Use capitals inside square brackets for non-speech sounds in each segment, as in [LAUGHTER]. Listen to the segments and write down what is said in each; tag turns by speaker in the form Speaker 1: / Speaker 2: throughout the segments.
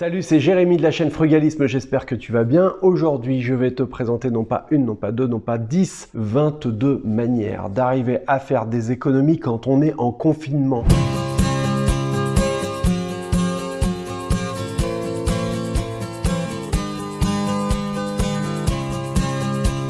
Speaker 1: Salut, c'est Jérémy de la chaîne Frugalisme, j'espère que tu vas bien. Aujourd'hui, je vais te présenter non pas une, non pas deux, non pas dix, 22 manières d'arriver à faire des économies quand on est en confinement.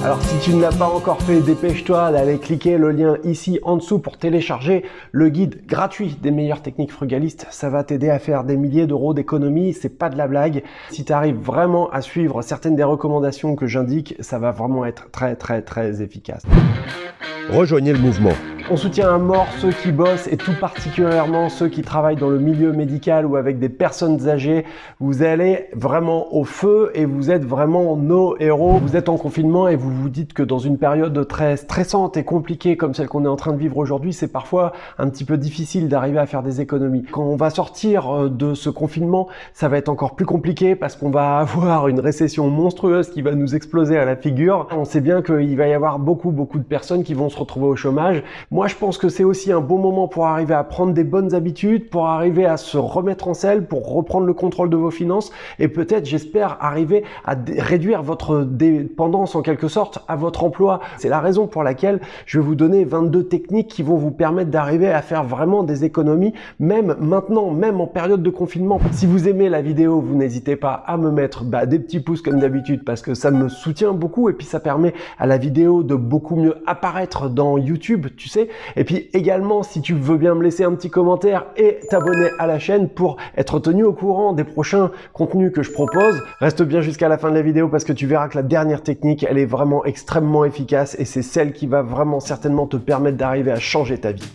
Speaker 1: Alors si tu ne l'as pas encore fait, dépêche-toi d'aller cliquer le lien ici en dessous pour télécharger le guide gratuit des meilleures techniques frugalistes. Ça va t'aider à faire des milliers d'euros d'économie, c'est pas de la blague. Si tu arrives vraiment à suivre certaines des recommandations que j'indique, ça va vraiment être très très très efficace.
Speaker 2: Rejoignez le mouvement.
Speaker 1: On soutient à mort ceux qui bossent et tout particulièrement ceux qui travaillent dans le milieu médical ou avec des personnes âgées. Vous allez vraiment au feu et vous êtes vraiment nos héros. Vous êtes en confinement et vous vous dites que dans une période très stressante et compliquée comme celle qu'on est en train de vivre aujourd'hui, c'est parfois un petit peu difficile d'arriver à faire des économies. Quand on va sortir euh, de ce confinement, ça va être encore plus compliqué parce qu'on va [LAUGHS] avoir une récession monstrueuse qui va nous exploser à la figure. On sait bien qu'il va y avoir beaucoup beaucoup de personnes qui vont se retrouver au chômage. Moi, je pense que c'est aussi un bon moment pour arriver à prendre des bonnes habitudes, pour arriver à se remettre en selle, pour reprendre le contrôle de vos finances et peut-être, j'espère, arriver à réduire votre dépendance en quelque sorte à votre emploi. C'est la raison pour laquelle je vais vous donner 22 techniques qui vont vous permettre d'arriver à faire vraiment des économies, même maintenant, même en période de confinement. Si vous aimez la vidéo, vous n'hésitez pas à me mettre bah, des petits pouces comme d'habitude parce que ça me soutient beaucoup et puis ça permet à la vidéo de beaucoup mieux apparaître dans YouTube, tu sais. Et puis également, si tu veux bien me laisser un petit commentaire et t'abonner à la chaîne pour être tenu au courant des prochains contenus que je propose, reste bien jusqu'à la fin de la vidéo parce que tu verras que la dernière technique, elle est vraiment extrêmement efficace et c'est celle qui va vraiment certainement te permettre d'arriver à changer ta vie.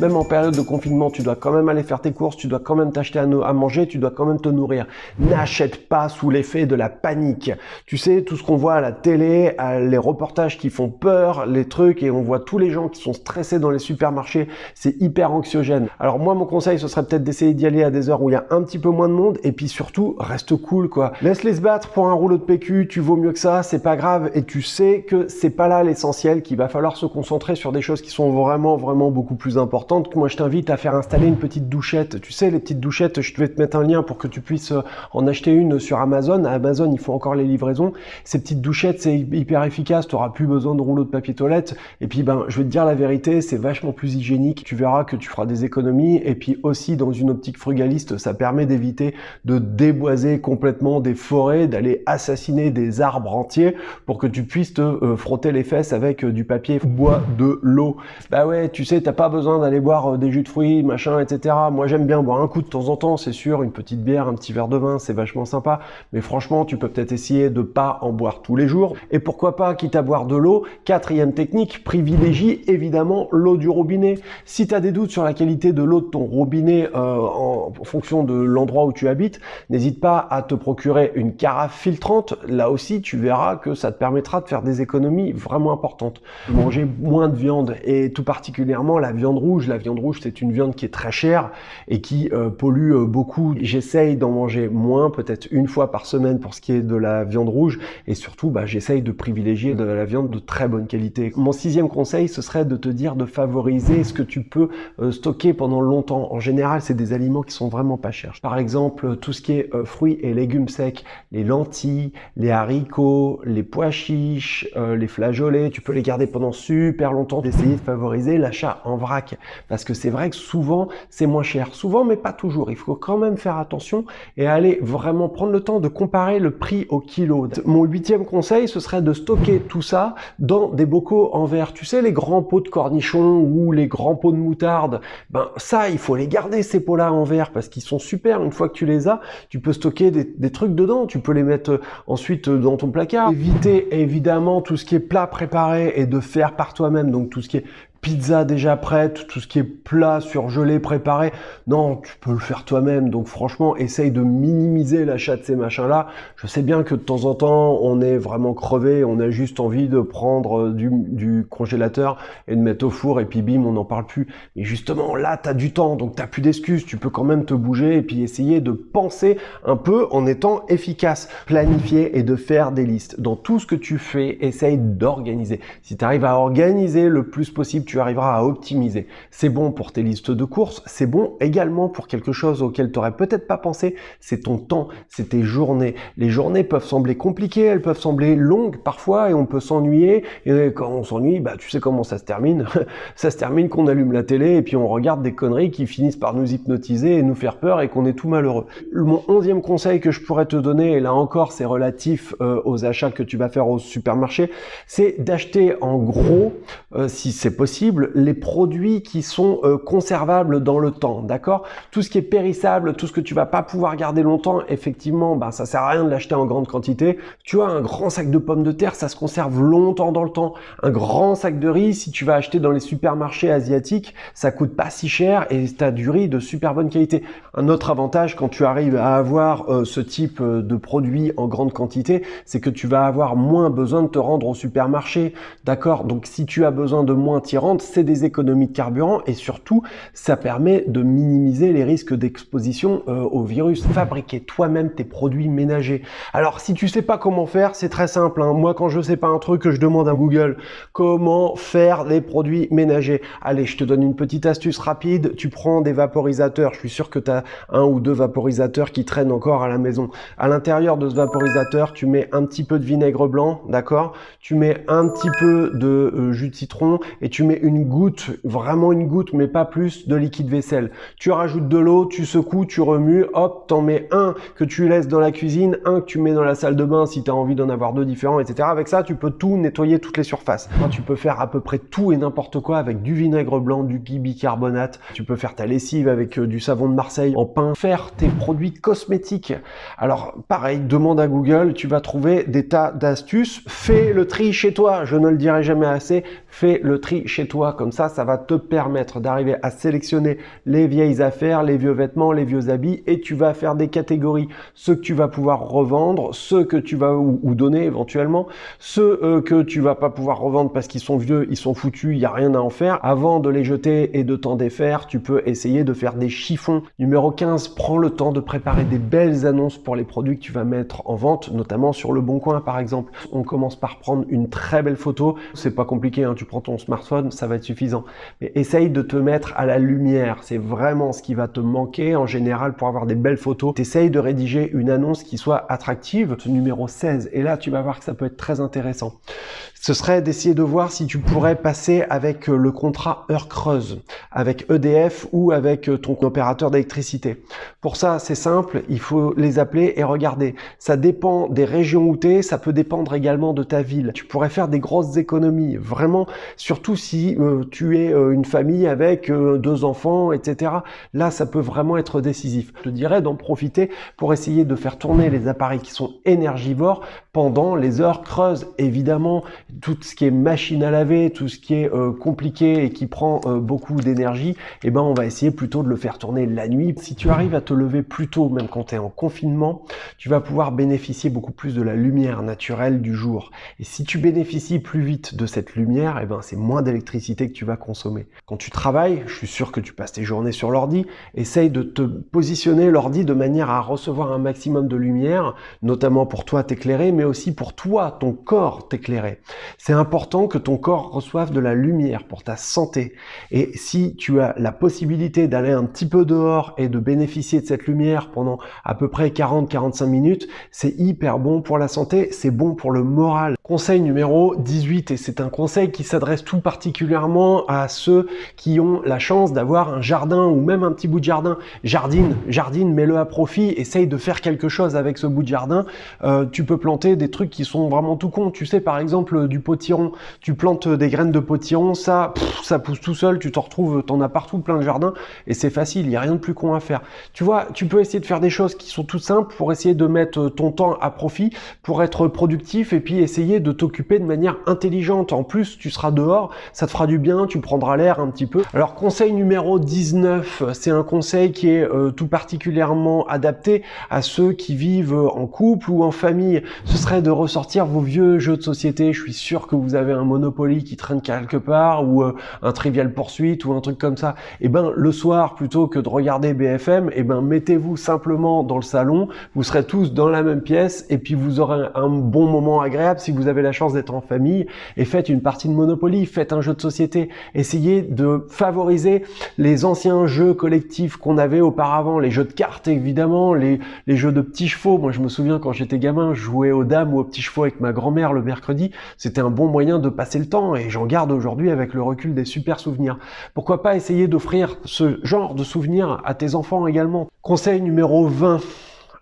Speaker 1: Même en période de confinement, tu dois quand même aller faire tes courses, tu dois quand même t'acheter à, manger, tu dois quand même te nourrir. N'achète pas sous l'effet de la panique. Tu sais, tout ce qu'on voit à la télé, les reportages qui font peur, les trucs, et on voit tous les gens qui sont stressés dans les supermarchés, c'est hyper anxiogène. Alors moi, mon conseil, ce serait peut-être d'essayer d'y aller à des heures où il y a un petit peu moins de monde, et puis surtout, reste cool, quoi. Laisse-les se battre pour un rouleau de PQ, tu vaux mieux que ça, c'est pas grave, et tu sais que c'est pas là l'essentiel, qu'il va falloir se concentrer sur des choses qui sont vraiment, vraiment beaucoup plus importantes que moi je t'invite à faire installer une petite douchette. Tu sais, les petites douchettes, je vais te mettre un lien pour que tu puisses euh, en acheter une sur Amazon. Amazon, il faut encore les livraisons. Ces petites douchettes, c'est hyper efficace. Tu n'auras plus besoin de rouleau de papier toilette. Et puis, ben, je vais te dire la vérité, c'est vachement plus hygiénique. Tu verras que tu feras des économies. Et puis aussi, dans une optique frugaliste, ça permet d'éviter de déboiser complètement des forêts, d'aller assassiner des arbres entiers pour que tu puisses te euh, frotter les fesses avec euh, du papier bois de l'eau. Bah ouais, tu sais, t'as pas besoin d'aller boire euh, des jus de fruits, machin, etc. Moi, j'aime bien boire un coup de temps en temps, c'est sûr, une petite bière, un petit verre de vin, c'est vachement sympa. Mais franchement, tu peux peut-être essayer de pas en boire tous les jours. Et pourquoi pas, quitte à boire de l'eau, quatrième technique, privilégie évidemment l'eau du robinet. Si tu as des doutes sur la qualité de l'eau de ton robinet euh, en fonction de l'endroit où tu habites, n'hésite pas à te procurer une carafe filtrante. Là aussi, tu verras que ça te permettra de faire des économies vraiment importantes. Manger moins de viande et tout particulièrement la viande rouge, la viande rouge, c'est une viande qui est très chère et qui euh, pollue euh, beaucoup. J'essaye d'en manger moins, peut-être une fois par semaine pour ce qui est de la viande rouge. Et surtout, bah, j'essaye de privilégier de la viande de très bonne qualité. Mon sixième conseil, ce serait de te dire de favoriser ce que tu peux euh, stocker pendant longtemps. En général, c'est des aliments qui sont vraiment pas chers. Par exemple, tout ce qui est fruits et légumes secs, les lentilles, les haricots, les pois chiches, les flageolets, tu peux les garder pendant super longtemps. D'essayer de favoriser l'achat en vrac parce que c'est vrai que souvent c'est moins cher. Souvent mais pas toujours. Il faut quand même faire attention et aller vraiment prendre le temps de comparer le prix au kilo. Mon huitième conseil ce serait de stocker tout ça dans des bocaux en verre. Tu sais les grands pots de cornichons ou les grands pots de moutarde, ben ça il faut les garder ces pots là en verre parce qu'ils sont super. Une fois que tu les as, tu peux stocker des, des trucs dedans. Tu peux les mettre euh, ensuite euh, dans ton placard. Éviter évidemment tout ce qui est plat préparé et de faire par toi-même. Donc tout ce qui est pizza déjà prête, tout ce qui est plat, surgelé, préparé. Non, tu peux le faire toi-même. Donc franchement, essaye de minimiser l'achat de ces machins-là. Je sais bien que de temps en temps, on est vraiment crevé, on a juste envie de prendre euh, du, congélateur et de mettre au four et puis bim, on n'en parle plus. Mais justement, là, tu as du temps, donc tu plus d'excuses. Tu peux quand même te bouger et puis essayer de penser un peu en étant efficace. Planifier et de faire des listes. Dans tout ce que tu fais, essaye d'organiser. Si tu arrives à organiser le plus possible, tu arriveras à optimiser. C'est bon pour tes listes de courses, c'est bon également pour quelque chose auquel tu n'aurais peut-être pas pensé, c'est ton temps, c'est tes journées. Les journées peuvent sembler compliquées, elles peuvent sembler longues parfois et on peut s'ennuyer. Et quand on s'ennuie, bah, tu sais comment ça se termine. [LAUGHS] ça se termine qu'on allume la télé et puis on regarde des conneries qui finissent par nous hypnotiser et nous faire peur et qu'on est tout malheureux. Mon onzième conseil que je pourrais te donner, et là encore c'est relatif euh, aux achats que tu vas faire au supermarché, c'est d'acheter en gros, euh, si c'est possible, les produits qui sont euh, conservables dans le temps, d'accord? Tout ce qui est périssable, tout ce que tu vas pas pouvoir garder longtemps, effectivement, bah, ça sert à rien de l'acheter en grande quantité. Tu vois, un grand sac de pommes de terre, ça se conserve longtemps dans le temps. Un grand sac de riz, si tu vas acheter dans les supermarchés asiatiques, ça coûte pas si cher et tu as du riz de super bonne qualité. Un autre avantage quand tu arrives à avoir euh, ce type de produits en grande quantité, c'est que tu vas avoir moins besoin de te rendre au supermarché, d'accord? Donc si tu as besoin de moins t'y c'est des économies de carburant et surtout, ça permet de minimiser les risques d'exposition euh, au virus. Fabriquer toi-même tes produits ménagers. Alors si tu sais pas comment faire, c'est très simple. Hein. Moi quand je sais pas un truc, je demande à Google comment faire des produits ménagers. Allez, je te donne une petite astuce rapide. Tu prends des vaporisateurs. Je suis sûr que tu as un ou deux vaporisateurs qui traînent encore à la maison. À l'intérieur de ce vaporisateur, tu mets un petit peu de vinaigre blanc, d'accord? Tu mets un petit peu de euh, jus de citron et tu mets une goutte, vraiment une goutte, mais pas plus, de liquide vaisselle. Tu rajoutes de l'eau, tu secoues, tu remues, hop, t'en mets un que tu laisses dans la cuisine, un que tu mets dans la salle de bain si tu as envie d'en avoir deux différents, etc. Avec ça, tu peux tout nettoyer toutes les surfaces. tu peux faire à peu près tout et n'importe quoi avec du vinaigre blanc, du bicarbonate. Tu peux faire ta lessive avec euh, du savon de Marseille en pain, faire tes produits cosmétiques. Alors, pareil, demande à Google, tu vas trouver des tas d'astuces. Fais le tri chez toi, je ne le dirai jamais assez. Fais le tri chez toi, comme ça, ça va te permettre d'arriver à sélectionner les vieilles affaires, les vieux vêtements, les vieux habits, et tu vas faire des catégories. Ceux que tu vas pouvoir revendre, ceux que tu vas ou, donner éventuellement, ceux euh, que tu vas pas pouvoir revendre parce qu'ils sont vieux, ils sont foutus, il n'y a rien à en faire. Avant de les jeter et de t'en défaire, tu peux essayer de faire des chiffons. Numéro 15, prends le temps de préparer des belles annonces pour les produits que tu vas mettre en vente, notamment sur le Bon Coin par exemple. On commence par prendre une très belle photo. C'est pas compliqué, hein. tu prends ton smartphone, ça va être suffisant. Mais essaye de te mettre à la lumière. C'est vraiment ce qui va te manquer en général pour avoir des belles photos. Essaye de rédiger une annonce qui soit attractive. Ce numéro 16. Et là, tu vas voir que ça peut être très intéressant. Ce serait d'essayer de voir si tu pourrais passer avec le contrat heure creuse, avec EDF ou avec ton opérateur d'électricité. Pour ça, c'est simple, il faut les appeler et regarder. Ça dépend des régions où tu es, ça peut dépendre également de ta ville. Tu pourrais faire des grosses économies, vraiment, surtout si euh, tu es euh, une famille avec euh, deux enfants, etc. Là, ça peut vraiment être décisif. Je te dirais d'en profiter pour essayer de faire tourner les appareils qui sont énergivores pendant les heures creuses. Évidemment, tout ce qui est machine à laver, tout ce qui est compliqué et qui prend beaucoup d'énergie, eh ben, on va essayer plutôt de le faire tourner la nuit. Si tu arrives à te lever plus tôt, même quand tu es en confinement, tu vas pouvoir bénéficier beaucoup plus de la lumière naturelle du jour. Et si tu bénéficies plus vite de cette lumière, eh ben, c'est moins d'électricité que tu vas consommer. Quand tu travailles, je suis sûr que tu passes tes journées sur l'ordi, essaye de te positionner l'ordi de manière à recevoir un maximum de lumière, notamment pour toi t'éclairer, mais aussi pour toi, ton corps t'éclairer. C'est important que ton corps reçoive de la lumière pour ta santé. Et si tu as la possibilité d'aller un petit peu dehors et de bénéficier de cette lumière pendant à peu près 40-45 minutes, c'est hyper bon pour la santé, c'est bon pour le moral. Conseil numéro 18, et c'est un conseil qui s'adresse tout particulièrement à ceux qui ont la chance d'avoir un jardin ou même un petit bout de jardin. Jardine, jardine, mets-le à profit, essaye de faire quelque chose avec ce bout de jardin. Euh, tu peux planter des trucs qui sont vraiment tout cons. Tu sais, par exemple, du potiron. Tu plantes des graines de potiron, ça, ça pousse tout seul, tu t'en retrouves, t'en as partout plein de jardins, et c'est facile, il n'y a rien de plus con à faire. Tu vois, tu peux essayer de faire des choses qui sont toutes simples pour essayer de mettre ton temps à profit, pour être productif, et puis essayer de t'occuper de manière intelligente. En plus, tu seras dehors, ça te fera du bien, tu prendras l'air un petit peu. Alors, conseil numéro 19, c'est un conseil qui est euh, tout particulièrement adapté à ceux qui vivent en couple ou en famille. Ce serait de ressortir vos vieux jeux de société. Je suis sûr que vous avez un Monopoly qui traîne quelque part ou euh, un Trivial Poursuite ou un truc comme ça. Et eh ben, le soir, plutôt que de regarder BFM, et eh ben, mettez-vous simplement dans le salon. Vous serez tous dans la même pièce et puis vous aurez un bon moment agréable si vous avez la chance d'être en famille et faites une partie de Monopoly, faites un jeu de société. Essayez de favoriser les anciens jeux collectifs qu'on avait auparavant, les jeux de cartes évidemment, les, les jeux de petits chevaux. Moi je me souviens quand j'étais gamin, je jouais aux dames ou aux petits chevaux avec ma grand-mère le mercredi. C'était un bon moyen de passer le temps et j'en garde aujourd'hui avec le recul des super souvenirs. Pourquoi pas essayer d'offrir ce genre de souvenirs à tes enfants également? Conseil numéro 20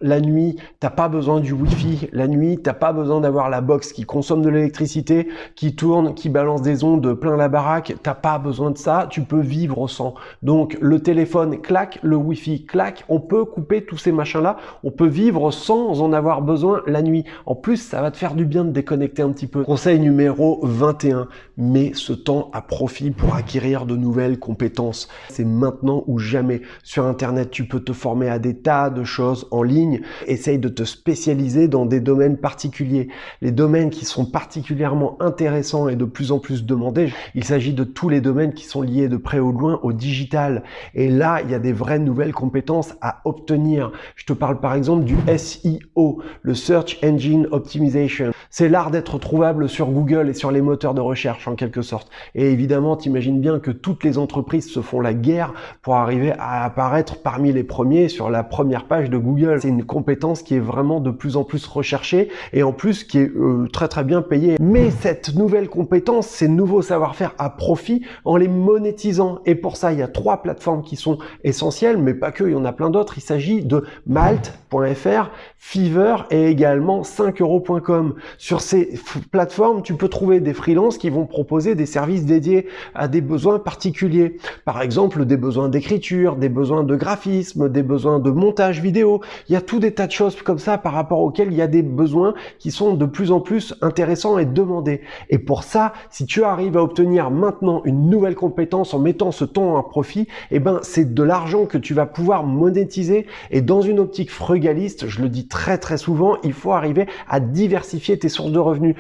Speaker 1: la nuit, t'as pas besoin du Wi-Fi. La nuit, t'as pas besoin d'avoir la box qui consomme de l'électricité, qui tourne, qui balance des ondes plein la baraque. T'as pas besoin de ça. Tu peux vivre sans. Donc, le téléphone claque, le Wi-Fi claque. On peut couper tous ces machins-là. On peut vivre sans en avoir besoin la nuit. En plus, ça va te faire du bien de déconnecter un petit peu. Conseil numéro 21. Mets ce temps à profit pour acquérir de nouvelles compétences. C'est maintenant ou jamais. Sur Internet, tu peux te former à des tas de choses en ligne essaye de te spécialiser dans des domaines particuliers. Les domaines qui sont particulièrement intéressants et de plus en plus demandés, il s'agit de tous les domaines qui sont liés de près ou de loin au digital. Et là, il y a des vraies nouvelles compétences à obtenir. Je te parle par exemple du SEO, le Search Engine Optimization. C'est l'art d'être trouvable sur Google et sur les moteurs de recherche en quelque sorte. Et évidemment, t'imagines bien que toutes les entreprises se font la guerre pour arriver à apparaître parmi les premiers sur la première page de Google. Une compétence qui est vraiment de plus en plus recherchée et en plus qui est euh, très très bien payée. Mais cette nouvelle compétence, ces nouveaux savoir-faire à profit en les monétisant. Et pour ça, il y a trois plateformes qui sont essentielles, mais pas que, il y en a plein d'autres. Il s'agit de Malt.fr, Fiverr et également 5euros.com. Sur ces plateformes, tu peux trouver des freelances qui vont proposer des services dédiés à des besoins particuliers. Par exemple, des besoins d'écriture, des besoins de graphisme, des besoins de montage vidéo. Il y a tout des tas de choses comme ça par rapport auxquelles il y a des besoins qui sont de plus en plus intéressants et demandés. Et pour ça, si tu arrives à obtenir maintenant une nouvelle compétence en mettant ce temps à profit, eh ben, c'est de l'argent que tu vas pouvoir monétiser. Et dans une optique frugaliste, je le dis très très souvent, il faut arriver à diversifier tes sources de revenus.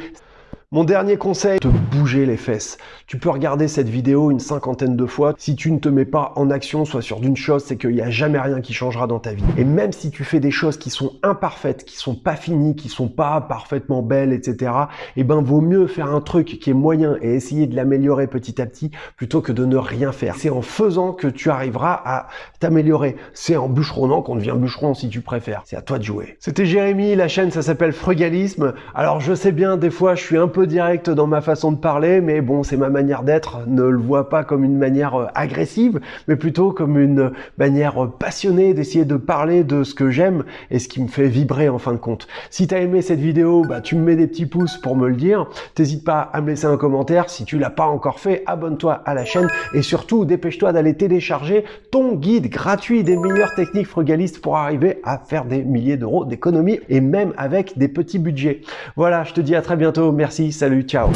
Speaker 1: Mon dernier conseil, te bouger les fesses. Tu peux regarder cette vidéo une cinquantaine de fois. Si tu ne te mets pas en action, soit sur d'une chose, c'est qu'il n'y a jamais rien qui changera dans ta vie. Et même si tu fais des choses qui sont imparfaites, qui sont pas finies, qui sont pas parfaitement belles, etc., eh ben, vaut mieux faire un truc qui est moyen et essayer de l'améliorer petit à petit plutôt que de ne rien faire. C'est en faisant que tu arriveras à t'améliorer. C'est en bûcheronnant qu'on devient bûcheron si tu préfères. C'est à toi de jouer. C'était Jérémy, la chaîne ça s'appelle Frugalisme. Alors je sais bien, des fois je suis un peu direct dans ma façon de parler, mais bon, c'est ma manière d'être. Ne le vois pas comme une manière euh, agressive, mais plutôt comme une manière euh, passionnée d'essayer de parler de ce que j'aime et ce qui me fait vibrer en fin de compte. Si tu as aimé cette vidéo, bah, tu me mets des petits pouces pour me le dire. T'hésites pas à me laisser un commentaire. Si tu l'as pas encore fait, abonne-toi à la chaîne et surtout dépêche-toi d'aller télécharger ton guide gratuit des meilleures techniques frugalistes pour arriver à faire des milliers d'euros d'économie et même avec des petits budgets. Voilà, je te dis à très bientôt. Salut, ciao